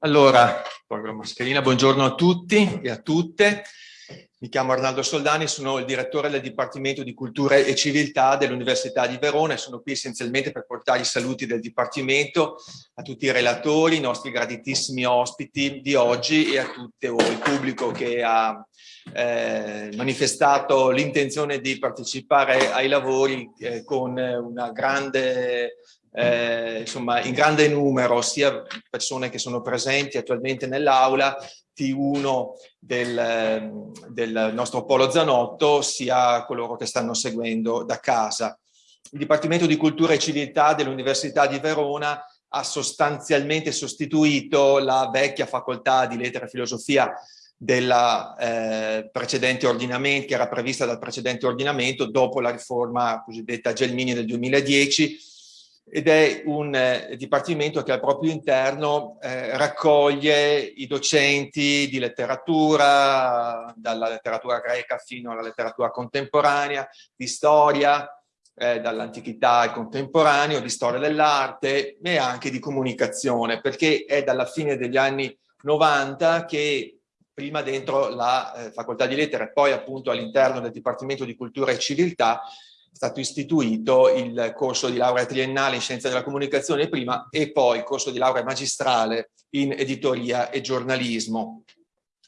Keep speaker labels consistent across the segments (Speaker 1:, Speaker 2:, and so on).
Speaker 1: Allora, buongiorno a tutti e a tutte. Mi chiamo Arnaldo Soldani, sono il direttore del Dipartimento di Cultura e Civiltà dell'Università di Verona. E sono qui essenzialmente per portare i saluti del Dipartimento a tutti i relatori, i nostri graditissimi ospiti di oggi e a tutto il pubblico che ha eh, manifestato l'intenzione di partecipare ai lavori eh, con una grande eh, insomma, in grande numero sia persone che sono presenti attualmente nell'aula, T1 del, del nostro Polo Zanotto, sia coloro che stanno seguendo da casa. Il Dipartimento di Cultura e Civiltà dell'Università di Verona ha sostanzialmente sostituito la vecchia facoltà di lettere e filosofia della eh, precedente ordinamento, che era prevista dal precedente ordinamento dopo la riforma cosiddetta Gelmini del 2010, ed è un eh, dipartimento che al proprio interno eh, raccoglie i docenti di letteratura, dalla letteratura greca fino alla letteratura contemporanea, di storia, eh, dall'antichità al contemporaneo, di storia dell'arte e anche di comunicazione, perché è dalla fine degli anni 90 che prima dentro la eh, facoltà di lettere e poi appunto all'interno del Dipartimento di Cultura e Civiltà stato istituito il corso di laurea triennale in scienza della comunicazione prima e poi il corso di laurea magistrale in editoria e giornalismo.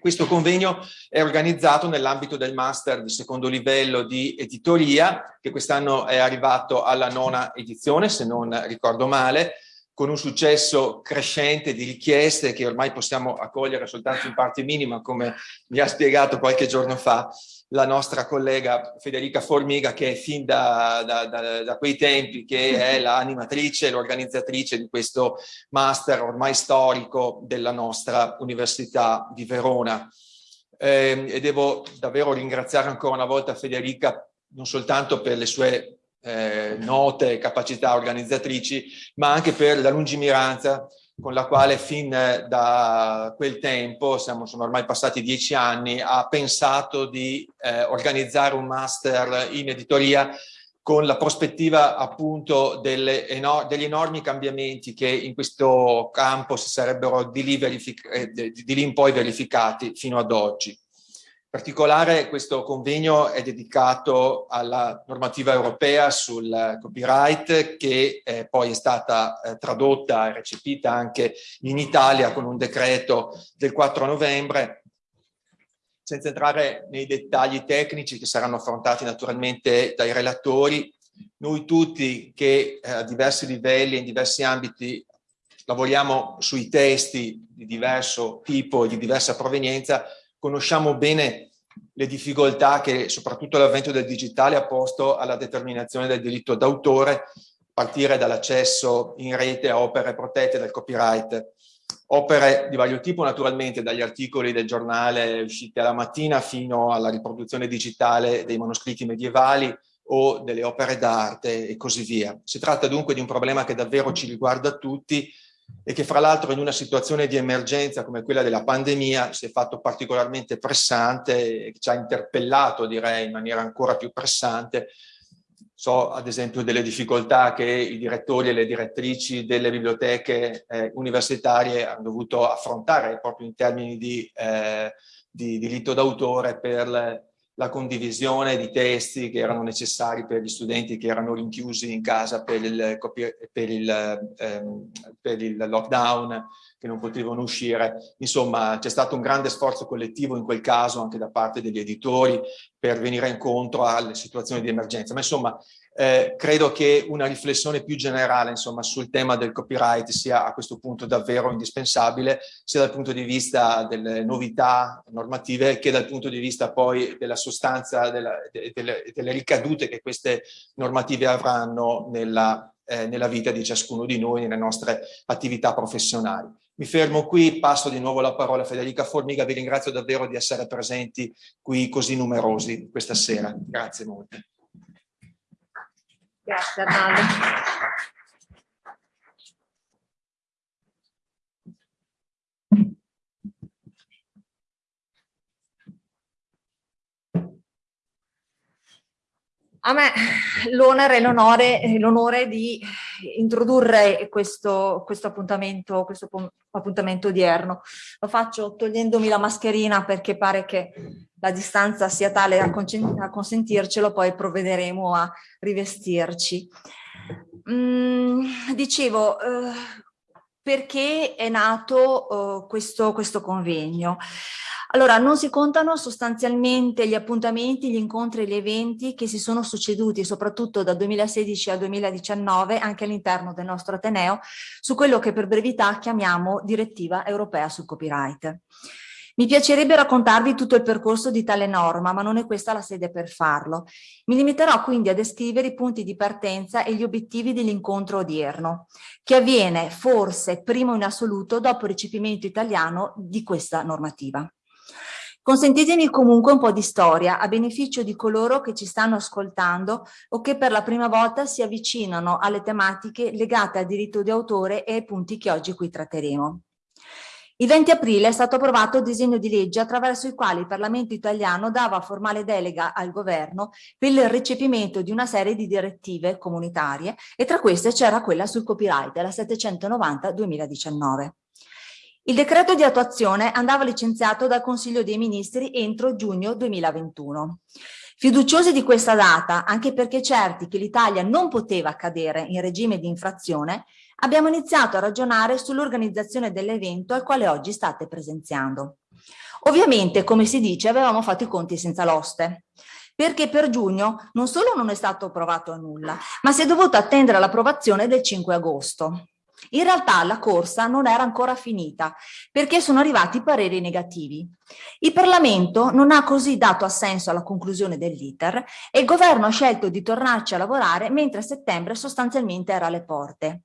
Speaker 1: Questo convegno è organizzato nell'ambito del master di secondo livello di editoria, che quest'anno è arrivato alla nona edizione, se non ricordo male, con un successo crescente di richieste che ormai possiamo accogliere soltanto in parte minima, come mi ha spiegato qualche giorno fa la nostra collega Federica Formiga che è fin da, da, da, da quei tempi che è l'animatrice, l'organizzatrice di questo master ormai storico della nostra Università di Verona. Eh, e devo davvero ringraziare ancora una volta Federica non soltanto per le sue eh, note capacità organizzatrici, ma anche per la lungimiranza con la quale fin da quel tempo, siamo, sono ormai passati dieci anni, ha pensato di eh, organizzare un master in editoria con la prospettiva appunto delle, degli enormi cambiamenti che in questo campo si sarebbero di lì, eh, di lì in poi verificati fino ad oggi. In particolare questo convegno è dedicato alla normativa europea sul copyright che eh, poi è stata eh, tradotta e recepita anche in Italia con un decreto del 4 novembre. Senza entrare nei dettagli tecnici che saranno affrontati naturalmente dai relatori, noi tutti che eh, a diversi livelli e in diversi ambiti lavoriamo sui testi di diverso tipo e di diversa provenienza, conosciamo bene le difficoltà che soprattutto l'avvento del digitale ha posto alla determinazione del diritto d'autore, partire dall'accesso in rete a opere protette dal copyright. Opere di vario tipo naturalmente, dagli articoli del giornale usciti alla mattina fino alla riproduzione digitale dei manoscritti medievali o delle opere d'arte e così via. Si tratta dunque di un problema che davvero ci riguarda tutti e che fra l'altro in una situazione di emergenza come quella della pandemia si è fatto particolarmente pressante e ci ha interpellato direi in maniera ancora più pressante. So ad esempio delle difficoltà che i direttori e le direttrici delle biblioteche eh, universitarie hanno dovuto affrontare proprio in termini di, eh, di diritto d'autore per la condivisione di testi che erano necessari per gli studenti che erano rinchiusi in casa per il, per il, ehm, per il lockdown, che non potevano uscire. Insomma, c'è stato un grande sforzo collettivo in quel caso anche da parte degli editori per venire incontro alle situazioni di emergenza. Ma insomma, eh, credo che una riflessione più generale insomma, sul tema del copyright sia a questo punto davvero indispensabile, sia dal punto di vista delle novità normative che dal punto di vista poi della sostanza, della, delle, delle, ricadute che queste normative avranno nella, eh, nella vita di ciascuno di noi, nelle nostre attività professionali. Mi fermo qui, passo di nuovo la parola a Federica Formiga, vi ringrazio davvero di essere presenti qui così numerosi questa sera. Grazie molte.
Speaker 2: Grazie Arnaldo. A me l'onere e l'onore di introdurre questo, questo, appuntamento, questo appuntamento odierno. Lo faccio togliendomi la mascherina perché pare che la distanza sia tale a consentircelo, poi provvederemo a rivestirci. Mm, dicevo, eh, perché è nato eh, questo, questo convegno? Allora, non si contano sostanzialmente gli appuntamenti, gli incontri e gli eventi che si sono succeduti soprattutto da 2016 al 2019 anche all'interno del nostro Ateneo su quello che per brevità chiamiamo direttiva europea sul copyright. Mi piacerebbe raccontarvi tutto il percorso di tale norma, ma non è questa la sede per farlo. Mi limiterò quindi a descrivere i punti di partenza e gli obiettivi dell'incontro odierno, che avviene forse primo in assoluto dopo il recepimento italiano di questa normativa. Consentitemi comunque un po' di storia a beneficio di coloro che ci stanno ascoltando o che per la prima volta si avvicinano alle tematiche legate al diritto di autore e ai punti che oggi qui tratteremo. Il 20 aprile è stato approvato il disegno di legge attraverso il quale il Parlamento italiano dava formale delega al governo per il recepimento di una serie di direttive comunitarie e tra queste c'era quella sul copyright, la 790-2019. Il decreto di attuazione andava licenziato dal Consiglio dei Ministri entro giugno 2021. Fiduciosi di questa data, anche perché certi che l'Italia non poteva cadere in regime di infrazione, abbiamo iniziato a ragionare sull'organizzazione dell'evento al quale oggi state presenziando. Ovviamente, come si dice, avevamo fatto i conti senza l'oste, perché per giugno non solo non è stato approvato a nulla, ma si è dovuto attendere l'approvazione del 5 agosto. In realtà la corsa non era ancora finita perché sono arrivati pareri negativi. Il Parlamento non ha così dato assenso alla conclusione dell'iter e il governo ha scelto di tornarci a lavorare mentre settembre sostanzialmente era alle porte.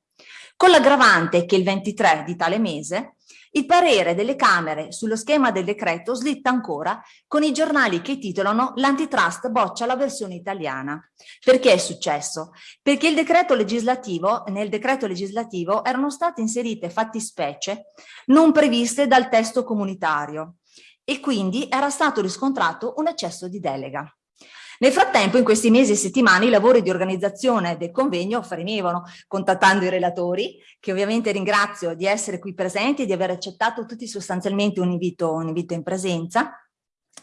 Speaker 2: Con l'aggravante che il 23 di tale mese il parere delle Camere sullo schema del decreto slitta ancora con i giornali che titolano l'antitrust boccia la versione italiana. Perché è successo? Perché il decreto legislativo, nel decreto legislativo erano state inserite fattispecie non previste dal testo comunitario e quindi era stato riscontrato un eccesso di delega. Nel frattempo, in questi mesi e settimane, i lavori di organizzazione del convegno fremevano, contattando i relatori, che ovviamente ringrazio di essere qui presenti e di aver accettato tutti sostanzialmente un invito, un invito in presenza,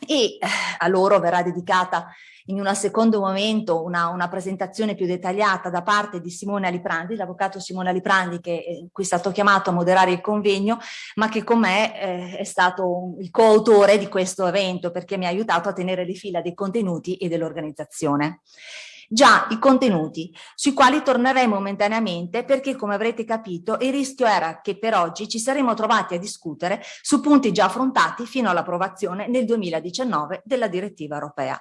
Speaker 2: e eh, a loro verrà dedicata in un secondo momento una, una, presentazione più dettagliata da parte di Simone Aliprandi, l'avvocato Simone Aliprandi che eh, qui è stato chiamato a moderare il convegno, ma che con me eh, è stato il coautore di questo evento perché mi ha aiutato a tenere le fila dei contenuti e dell'organizzazione. Già i contenuti, sui quali torneremo momentaneamente perché, come avrete capito, il rischio era che per oggi ci saremmo trovati a discutere su punti già affrontati fino all'approvazione nel 2019 della direttiva europea.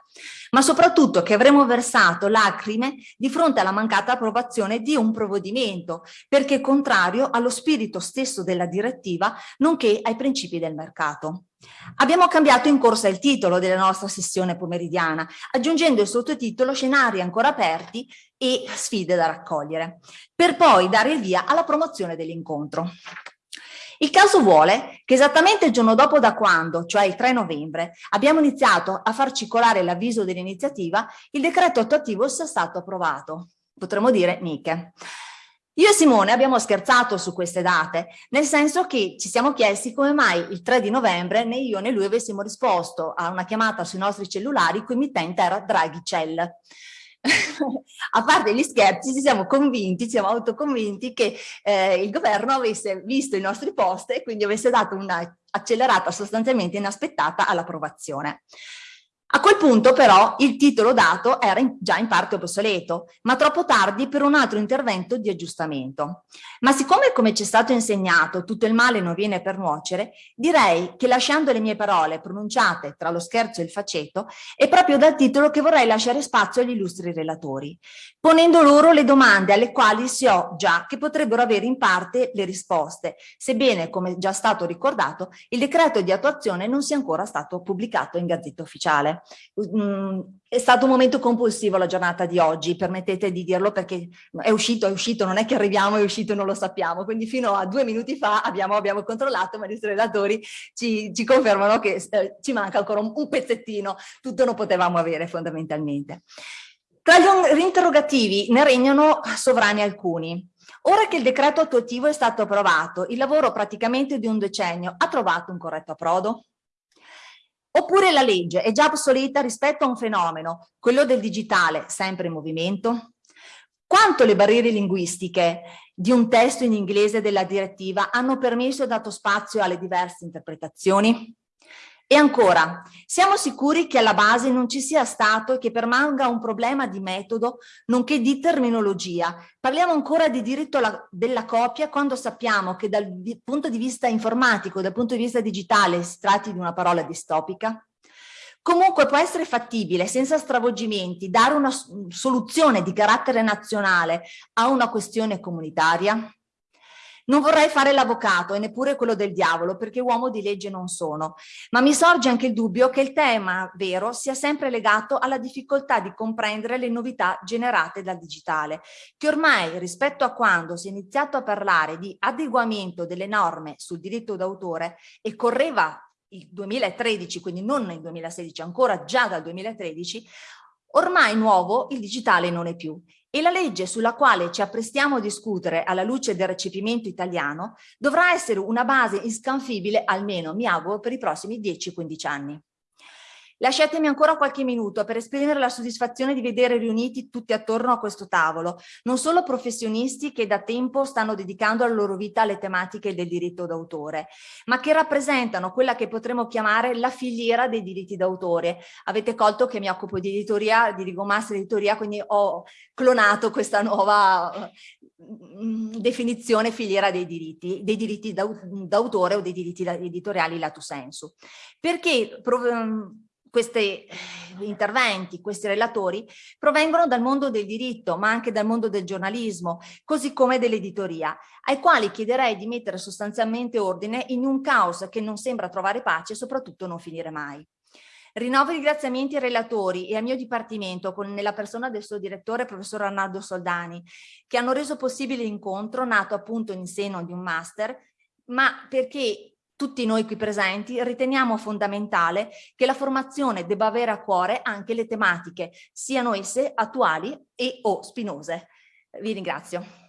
Speaker 2: Ma soprattutto che avremmo versato lacrime di fronte alla mancata approvazione di un provvedimento, perché contrario allo spirito stesso della direttiva, nonché ai principi del mercato. Abbiamo cambiato in corsa il titolo della nostra sessione pomeridiana, aggiungendo il sottotitolo Scenari ancora aperti e sfide da raccogliere, per poi dare il via alla promozione dell'incontro. Il caso vuole che esattamente il giorno dopo da quando, cioè il 3 novembre, abbiamo iniziato a far circolare l'avviso dell'iniziativa, il decreto attuativo sia stato approvato. Potremmo dire Niche. Io e Simone abbiamo scherzato su queste date, nel senso che ci siamo chiesti come mai il 3 di novembre né io né lui avessimo risposto a una chiamata sui nostri cellulari cui mittente era Draghi Cell. a parte gli scherzi ci siamo convinti, ci siamo autoconvinti che eh, il governo avesse visto i nostri post e quindi avesse dato una accelerata sostanzialmente inaspettata all'approvazione. A quel punto però il titolo dato era in, già in parte obsoleto, ma troppo tardi per un altro intervento di aggiustamento. Ma siccome come ci è stato insegnato tutto il male non viene per nuocere, direi che lasciando le mie parole pronunciate tra lo scherzo e il faceto, è proprio dal titolo che vorrei lasciare spazio agli illustri relatori, ponendo loro le domande alle quali so già che potrebbero avere in parte le risposte, sebbene, come già stato ricordato, il decreto di attuazione non sia ancora stato pubblicato in Gazzetta Ufficiale. Mm, è stato un momento compulsivo la giornata di oggi, permettete di dirlo perché è uscito, è uscito, non è che arriviamo, è uscito e non lo sappiamo, quindi fino a due minuti fa abbiamo, abbiamo controllato, ma i relatori ci, ci confermano che eh, ci manca ancora un, un pezzettino, tutto non potevamo avere fondamentalmente. Tra gli interrogativi ne regnano sovrani alcuni. Ora che il decreto attuativo è stato approvato, il lavoro praticamente di un decennio ha trovato un corretto approdo? Oppure la legge è già obsoleta rispetto a un fenomeno, quello del digitale, sempre in movimento? Quanto le barriere linguistiche di un testo in inglese della direttiva hanno permesso e dato spazio alle diverse interpretazioni? E ancora, siamo sicuri che alla base non ci sia stato e che permanga un problema di metodo nonché di terminologia. Parliamo ancora di diritto della copia quando sappiamo che dal punto di vista informatico, dal punto di vista digitale, si tratti di una parola distopica? Comunque può essere fattibile, senza stravolgimenti, dare una soluzione di carattere nazionale a una questione comunitaria? Non vorrei fare l'avvocato e neppure quello del diavolo, perché uomo di legge non sono, ma mi sorge anche il dubbio che il tema vero sia sempre legato alla difficoltà di comprendere le novità generate dal digitale, che ormai rispetto a quando si è iniziato a parlare di adeguamento delle norme sul diritto d'autore e correva il 2013, quindi non nel 2016, ancora già dal 2013, ormai nuovo il digitale non è più e la legge sulla quale ci apprestiamo a discutere alla luce del recepimento italiano dovrà essere una base inscanfibile almeno, mi auguro, per i prossimi 10-15 anni. Lasciatemi ancora qualche minuto per esprimere la soddisfazione di vedere riuniti tutti attorno a questo tavolo, non solo professionisti che da tempo stanno dedicando la loro vita alle tematiche del diritto d'autore, ma che rappresentano quella che potremmo chiamare la filiera dei diritti d'autore. Avete colto che mi occupo di editoria, di Rigomaster Editoria, quindi ho clonato questa nuova mm, definizione filiera dei diritti, dei diritti d'autore o dei diritti editoriali lato sensu. Perché questi eh, interventi, questi relatori, provengono dal mondo del diritto, ma anche dal mondo del giornalismo, così come dell'editoria, ai quali chiederei di mettere sostanzialmente ordine in un caos che non sembra trovare pace e soprattutto non finire mai. Rinnovo i ringraziamenti ai relatori e al mio dipartimento, con, nella persona del suo direttore, professor Arnaldo Soldani, che hanno reso possibile l'incontro, nato appunto in seno di un master, ma perché tutti noi qui presenti riteniamo fondamentale che la formazione debba avere a cuore anche le tematiche, siano esse attuali e o spinose. Vi ringrazio.